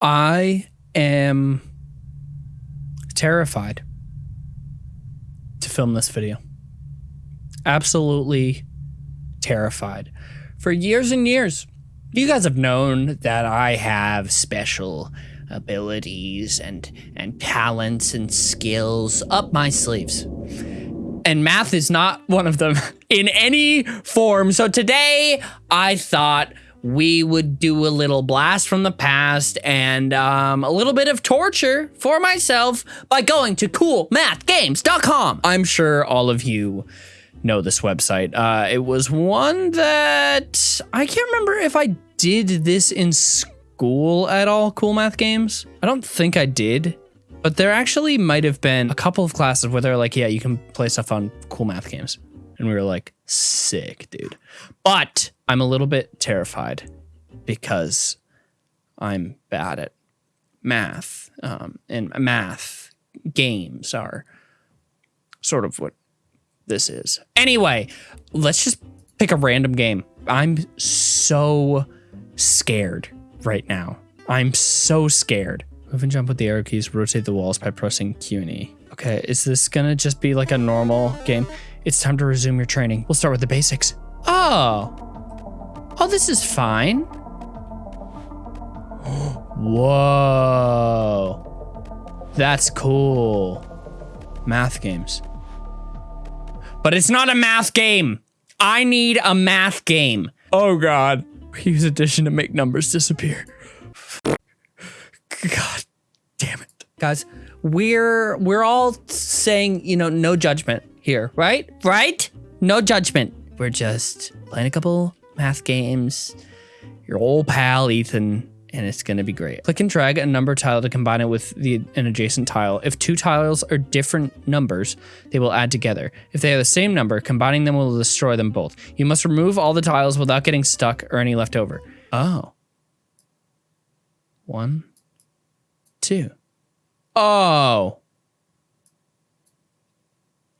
I am terrified to film this video. Absolutely terrified. For years and years, you guys have known that I have special abilities and and talents and skills up my sleeves. And math is not one of them in any form. So today I thought we would do a little blast from the past and um, a little bit of torture for myself by going to coolmathgames.com. I'm sure all of you know this website. Uh, it was one that I can't remember if I did this in school at all, Cool Math Games. I don't think I did. But there actually might have been a couple of classes where they're like, yeah, you can play stuff on cool math games. And we were like, sick, dude. But I'm a little bit terrified because I'm bad at math. Um, and math games are sort of what this is. Anyway, let's just pick a random game. I'm so scared right now. I'm so scared. Move and jump with the arrow keys, rotate the walls by pressing Q and E. Okay, is this gonna just be like a normal game? It's time to resume your training. We'll start with the basics. Oh. Oh, this is fine. Whoa. That's cool. Math games. But it's not a math game. I need a math game. Oh God. Use addition to make numbers disappear. God damn it. Guys, we're we're all saying, you know, no judgment here, right? Right? No judgment. We're just playing a couple math games. Your old pal Ethan and it's going to be great. Click and drag a number tile to combine it with the an adjacent tile. If two tiles are different numbers, they will add together. If they are the same number, combining them will destroy them both. You must remove all the tiles without getting stuck or any left over. Oh. One, two. Oh.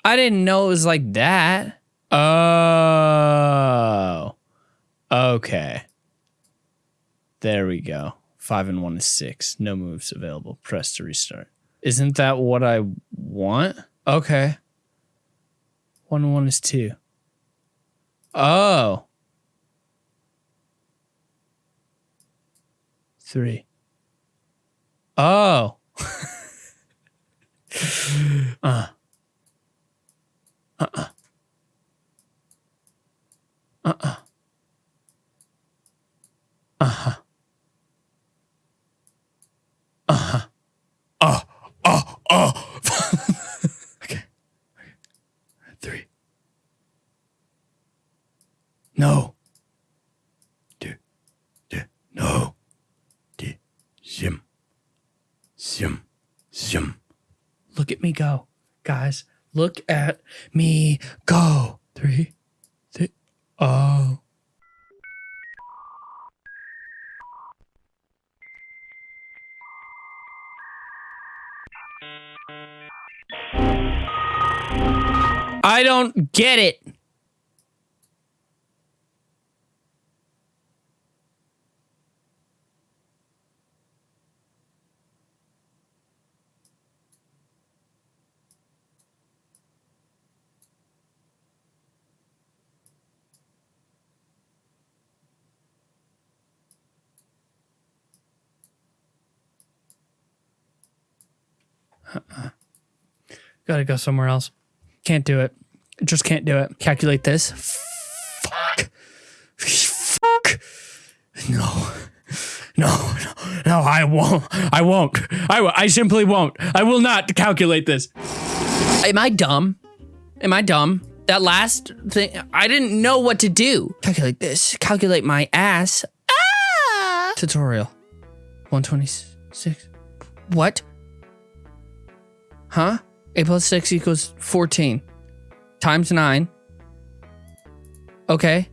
I didn't know it was like that. Oh. Okay. There we go. Five and one is six. No moves available. Press to restart. Isn't that what I want? Okay. One and one is two. Oh. Three. Oh. uh. Uh-uh. Uh-uh. Uh-huh. Uh-huh. Oh, oh, oh. okay. Three. No. Two. Two. No. Two. Zim. Zim. Zim. Look at me go. Guys, look at me go. Three. Three. Oh. I don't get it. Uh-uh. Gotta go somewhere else. Can't do it. Just can't do it. Calculate this. Fuck. Fuck. No. No, no, no, I won't. I won't. I, I simply won't. I will not calculate this. Am I dumb? Am I dumb? That last thing, I didn't know what to do. Calculate this. Calculate my ass. Ah! Tutorial. 126. What? Huh? 8 plus 6 equals 14. Times 9. Okay.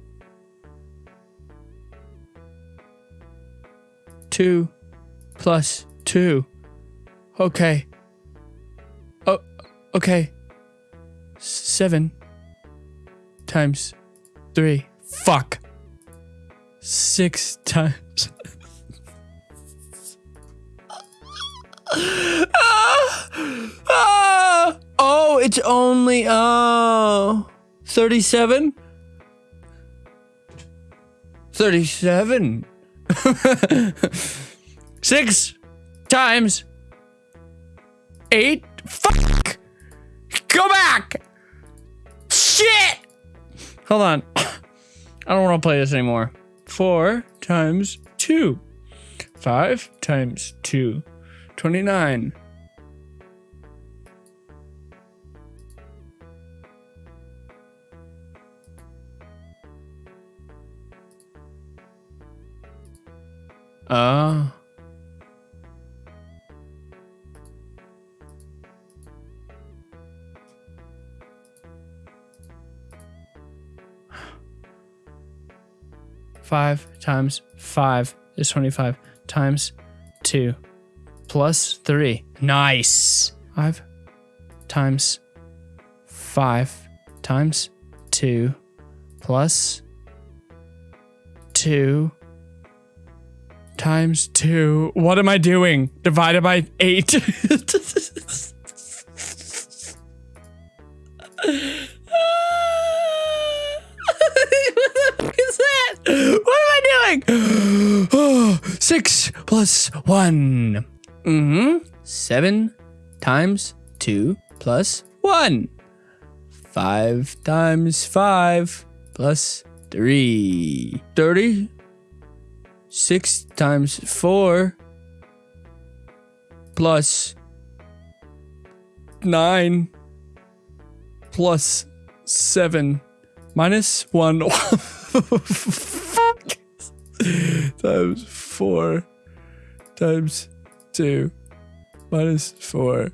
2 plus 2. Okay. Oh, okay. 7 times 3. Fuck. 6 times. Ah! Ah! Oh, it's only oh 37? 37. Six times eight. Fuck! Go back! Shit! Hold on. I don't want to play this anymore. Four times two. Five times two. 29. Uh. Five times five is 25 times two plus three. Nice. Five times five times two plus two times two. What am I doing? Divided by eight. what the fuck is that? What am I doing? Oh, six plus one. Mm-hmm. Seven times two plus one. Five times five plus three. Thirty. Six times four plus nine plus seven minus one times four times 2 minus 4.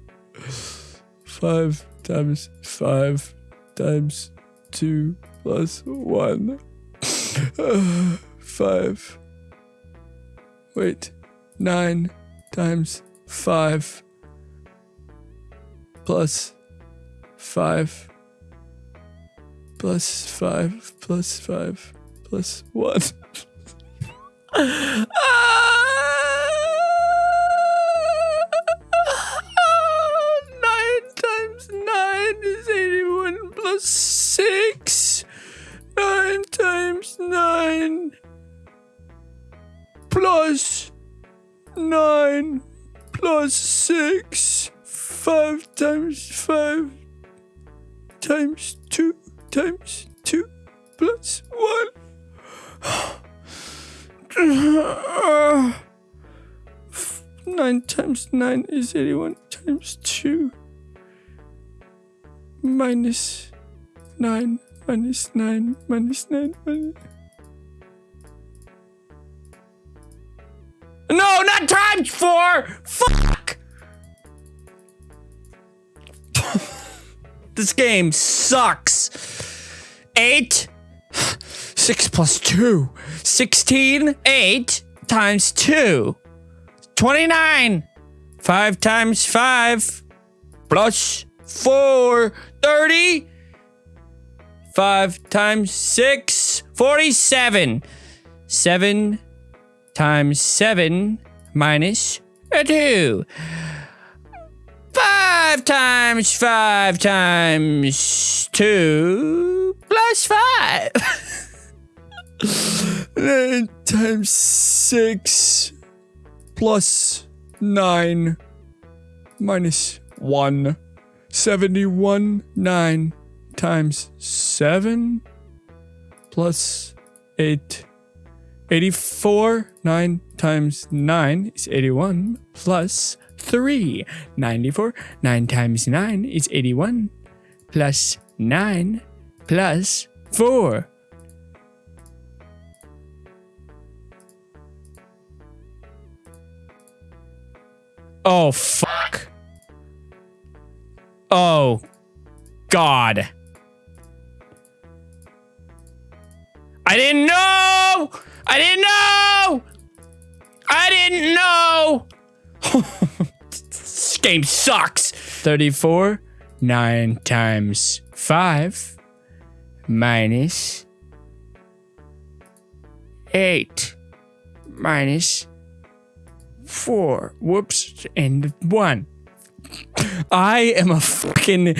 5 times 5 times 2 plus 1. 5. Wait. 9 times 5 plus 5 plus 5 plus 5 plus 1. 9 is 81 times 2 minus 9 minus 9 minus 9 minus... No, not times 4! Fuck! this game sucks. 8 6 plus 2 16 8 times 2 29 Five times five. Plus four. Thirty. Five times six. Forty-seven. Seven times seven minus a two. Five times five times two plus five. nine times six plus nine minus one. Seventy-one. Nine times seven plus eight. 84. 9 times 9 is 81 plus 3. 94. 9 times 9 is 81 plus 9 plus 4. Oh, fuck. Oh, God. I didn't know! I didn't know! I didn't know! this game sucks! 34, 9 times 5 minus 8 minus four, whoops, and one. I am a fucking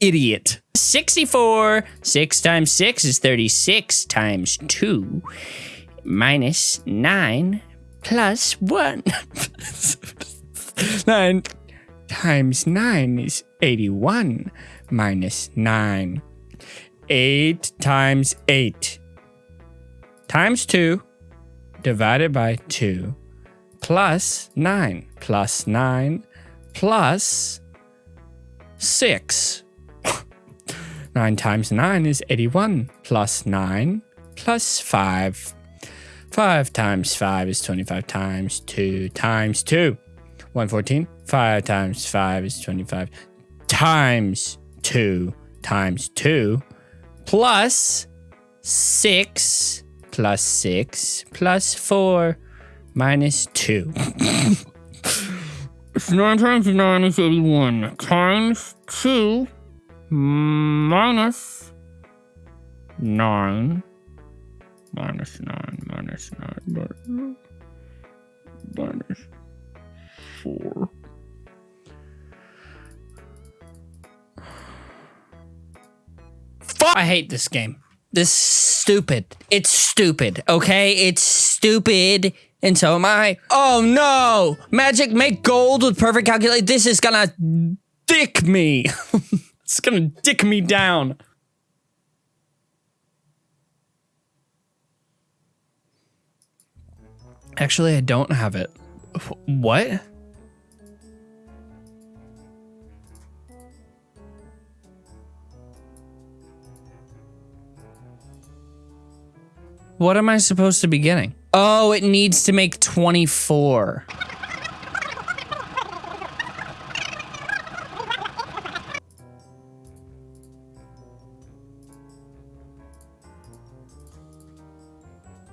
idiot. 64. 6 times 6 is 36 times 2 minus 9 plus 1. 9 times 9 is 81 minus 9. 8 times 8 times 2 divided by 2 plus 9 plus 9 plus 6. 9 times 9 is 81 plus 9 plus 5. 5 times 5 is 25 times 2 times 2. 114. 5 times 5 is 25 times 2 times 2 plus 6 plus 6 plus 4 minus 2. 9 times 9 is 81 times 2 minus 9 minus 9 minus 9 minus 4. Fuck! I hate this game. This stupid. It's stupid, okay? It's stupid. And so am I. Oh no! Magic make gold with perfect calculate. This is gonna dick me. it's gonna dick me down. Actually, I don't have it. What? What am I supposed to be getting? Oh, it needs to make 24.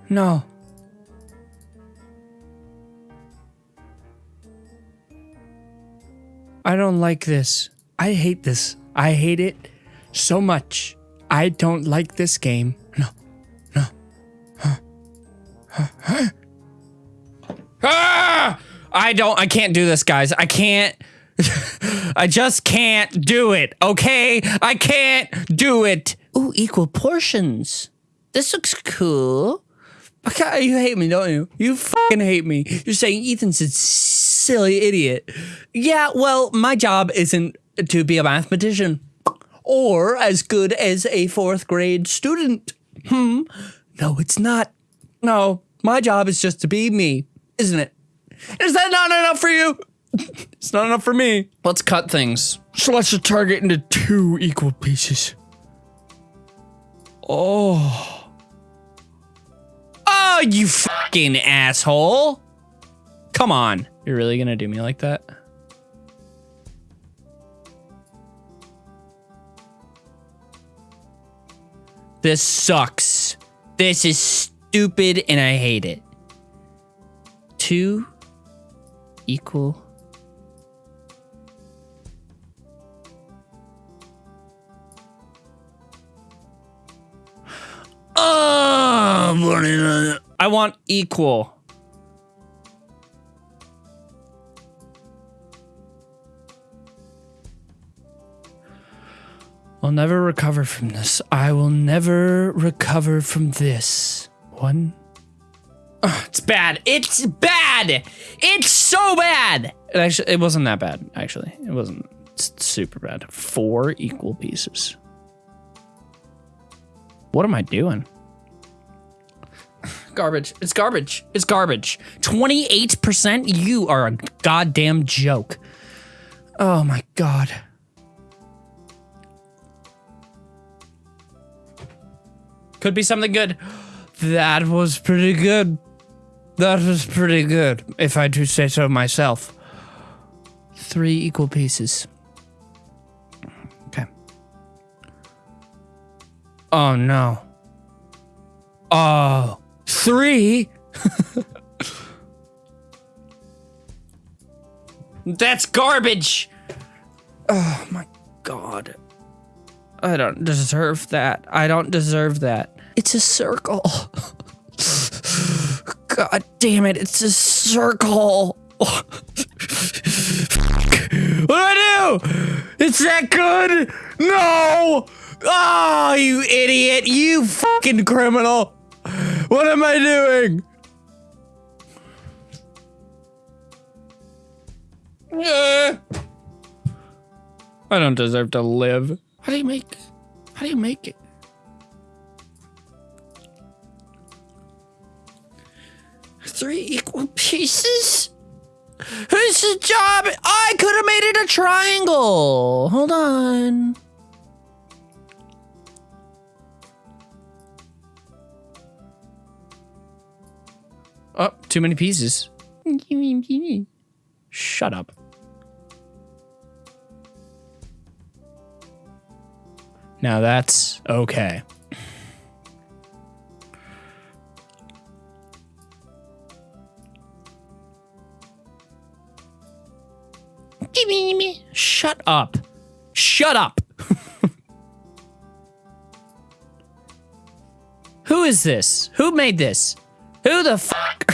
No. I don't like this. I hate this. I hate it so much. I don't like this game. No. I don't, I can't do this, guys. I can't. I just can't do it, okay? I can't do it. Ooh, equal portions. This looks cool. Okay, you hate me, don't you? You fucking hate me. You're saying Ethan's a silly idiot. Yeah, well, my job isn't to be a mathematician or as good as a fourth grade student. Hmm. No, it's not. No, my job is just to be me, isn't it? Is that not enough for you? it's not enough for me. Let's cut things. Slash the target into two equal pieces. Oh. Oh, you fucking asshole. Come on. You're really gonna do me like that? This sucks. This is stupid and I hate it. Two equal. Oh, I want equal. I'll never recover from this. I will never recover from this. One. It's bad. It's bad. It's so bad. It actually, it wasn't that bad. Actually, it wasn't super bad. Four equal pieces. What am I doing? Garbage. It's garbage. It's garbage. 28%? You are a goddamn joke. Oh my god. Could be something good. That was pretty good. That was pretty good, if I do say so myself. Three equal pieces. Okay. Oh no. Oh, three? That's garbage! Oh my god. I don't deserve that. I don't deserve that. It's a circle. God damn it, it's a circle. what do I do? It's that good? No! Oh, you idiot! You fucking criminal! What am I doing? I don't deserve to live. How do you make? How do you make it? Three equal pieces? Whose job? I could have made it a triangle. Hold on. Oh, too many pieces. Shut up. Now that's okay. Shut up. Shut up. Who is this? Who made this? Who the fuck?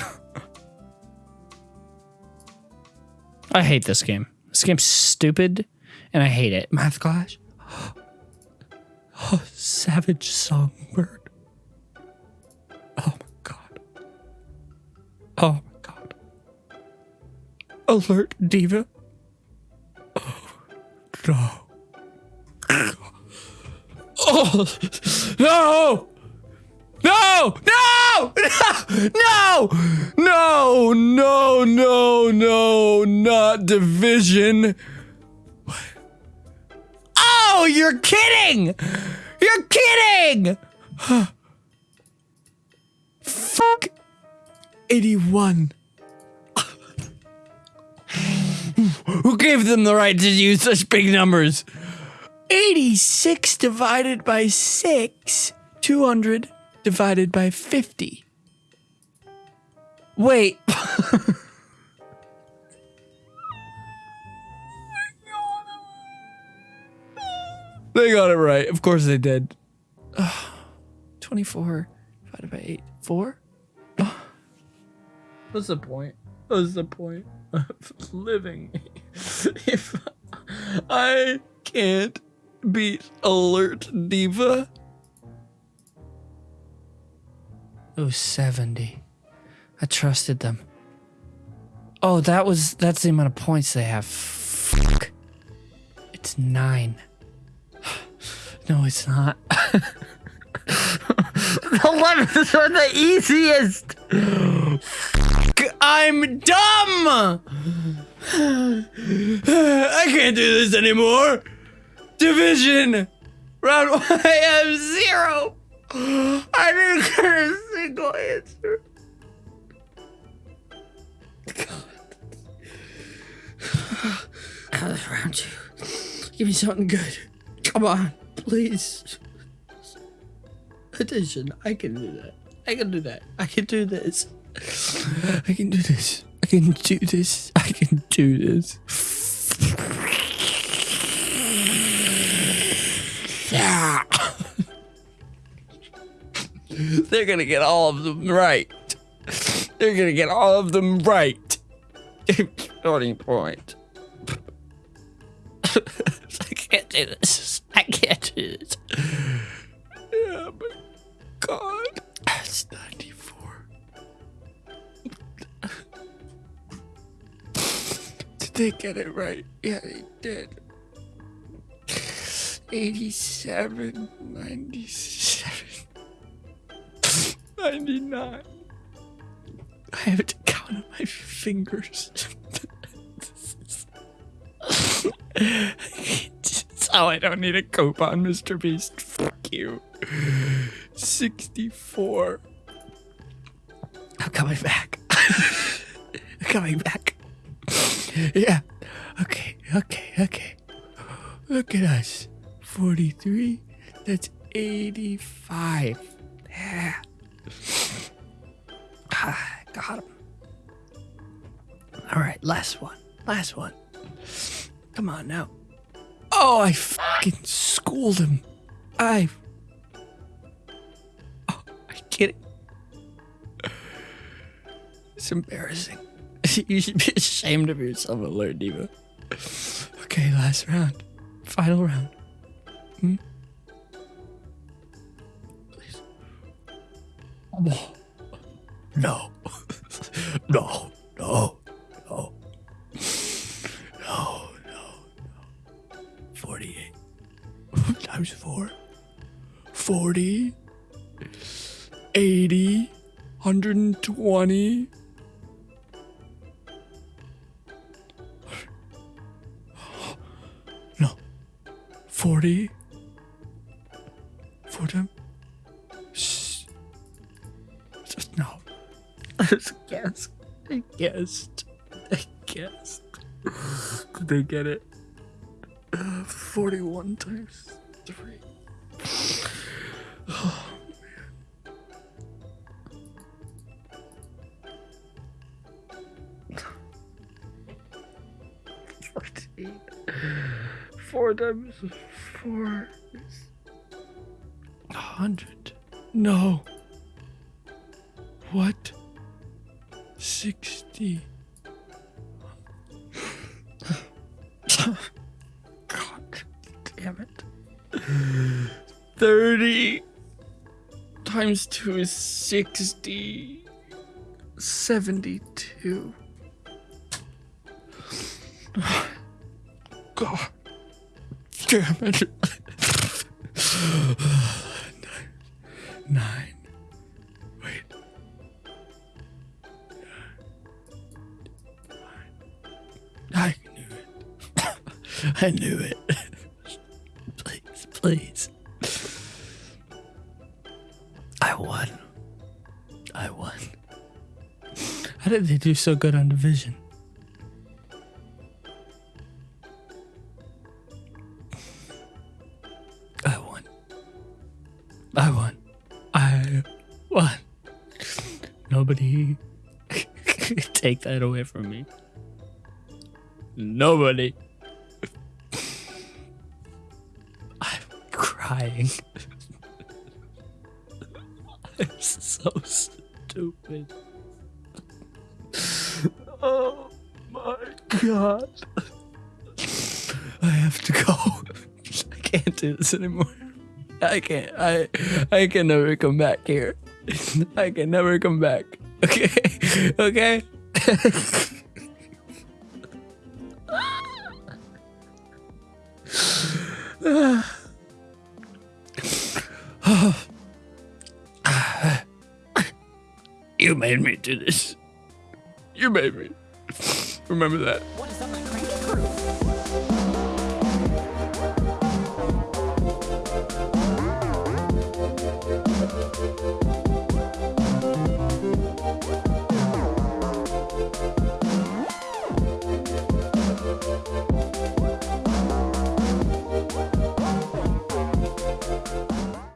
I hate this game. This game's stupid and I hate it. Math class. Oh, savage songbird. Oh my god. Oh my god. Alert diva. No. Oh, no! No! No! No! No! No! No! No! Not division. What? Oh, you're kidding! You're kidding! Fuck. 81. Who gave them the right to use such big numbers? 86 divided by 6. 200 divided by 50. Wait. they got it right. Of course they did. 24 divided by 8. 4? What's the point? What's the point of living if I can't beat Alert Diva? Oh, 70. I trusted them. Oh, that was that's the amount of points they have. Fuck. It's nine. No, it's not. Eleven's are the easiest. Fuck, I'm dumb. I can't do this anymore. Division. Round one, I have zero. I didn't get a single answer. God. Round two. Give me something good. Come on, please. Addition. I can do that. I can do that. I can do this. I can do this. I can do this. I can do this. Yeah. They're gonna get all of them right. They're gonna get all of them right. Starting point. I can't do this. I can't do this. Yeah, but God. It's 94. Did they get it right? Yeah, they did. 87, 97. 99. I have to count on my fingers. How I don't need a coupon, Mr. Beast. Fuck you. 64. I'm coming back. I'm coming back. Yeah. Okay, okay, okay. Look at us. 43. That's 85. Yeah. Ah, got him. All right, last one. Last one. Come on now. Oh, I fucking schooled him. I. Oh, I get it. It's embarrassing. you should be ashamed of yourself, Alert Diva. Okay, last round. Final round. Hmm? Please. No. No. 40. 40. Shh. Just no. I just guessed. I guessed. I guessed. Did they get it? Uh, 41 times 3. Oh, man. Four times four is a hundred. No. What? Sixty. God damn it. Thirty times two is sixty. Seventy-two. God damn it. nine. nine. Wait. I knew it. I knew it. please, please. I won. I won. How did they do so good on division? Nobody take that away from me. Nobody. I'm crying. I'm so stupid. Oh my god. I have to go. I can't do this anymore. I can't. I I can never come back here. I can never come back. Okay. Okay. you made me do this. You made me. Remember that.